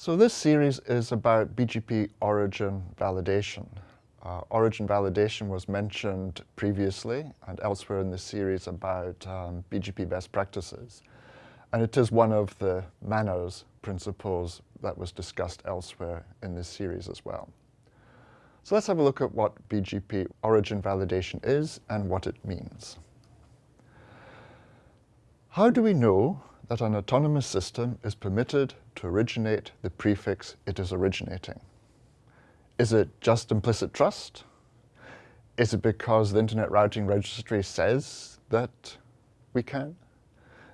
So this series is about BGP origin validation. Uh, origin validation was mentioned previously and elsewhere in the series about um, BGP best practices. And it is one of the MANRS principles that was discussed elsewhere in this series as well. So let's have a look at what BGP origin validation is and what it means. How do we know that an autonomous system is permitted to originate the prefix it is originating. Is it just implicit trust? Is it because the Internet Routing Registry says that we can?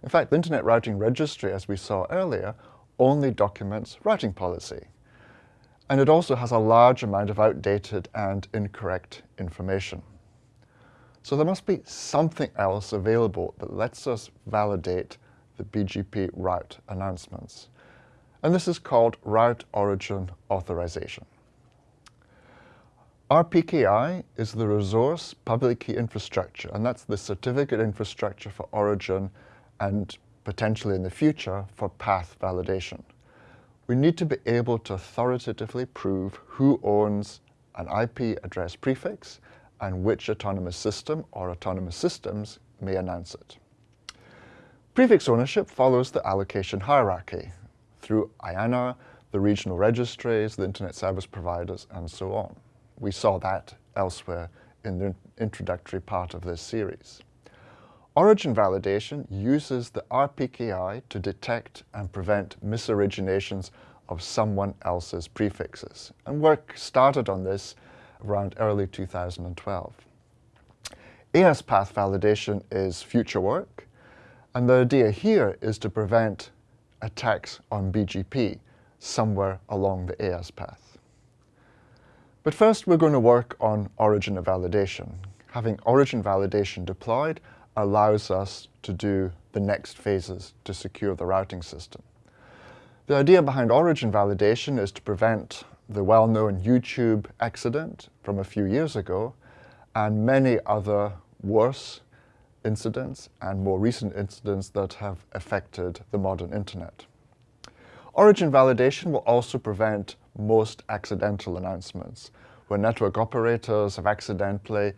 In fact, the Internet Routing Registry, as we saw earlier, only documents routing policy. And it also has a large amount of outdated and incorrect information. So there must be something else available that lets us validate the BGP route announcements. And this is called Route Origin Authorization. RPKI is the resource public key infrastructure, and that's the certificate infrastructure for origin and potentially in the future for path validation. We need to be able to authoritatively prove who owns an IP address prefix and which autonomous system or autonomous systems may announce it. Prefix ownership follows the allocation hierarchy through IANA, the regional registries, the internet service providers, and so on. We saw that elsewhere in the introductory part of this series. Origin validation uses the RPKI to detect and prevent misoriginations of someone else's prefixes. And work started on this around early 2012. AS path validation is future work, and the idea here is to prevent attacks on BGP somewhere along the AS path. But first we're going to work on origin validation. Having origin validation deployed allows us to do the next phases to secure the routing system. The idea behind origin validation is to prevent the well-known YouTube accident from a few years ago and many other worse incidents and more recent incidents that have affected the modern internet. Origin validation will also prevent most accidental announcements, where network operators have accidentally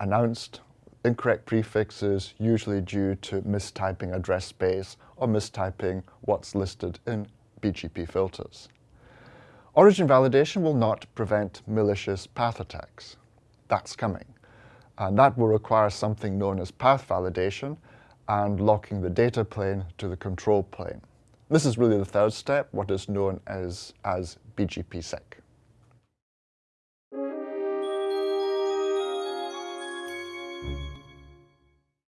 announced incorrect prefixes, usually due to mistyping address space or mistyping what's listed in BGP filters. Origin validation will not prevent malicious path attacks. That's coming. And that will require something known as path validation and locking the data plane to the control plane. This is really the third step, what is known as, as BGPsec.